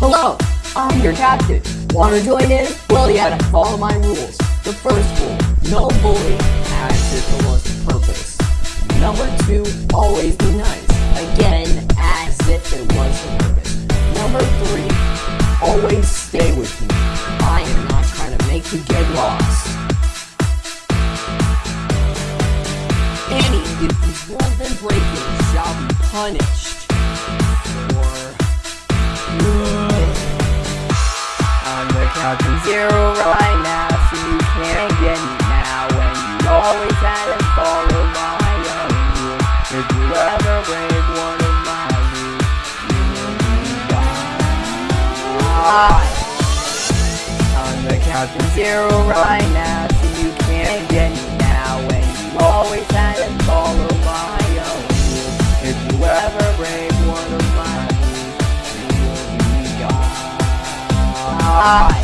Hello, I'm your captain. Wanna join in? Well, you gotta follow my rules. The first rule, no bullying as if it was purpose. Number two, always be nice. Again, as if it was the purpose. Number three, always stay with me. I am not trying to make you get lost. Any if you and breaking shall be punished. Captain zero right now, so you can't get me now. When you always had to follow my own rules. If you ever break one of my rules, be gone. I'm the zero right now, so you can't get me now. When you always had to follow my own rules. If you ever break one of my rules, gone.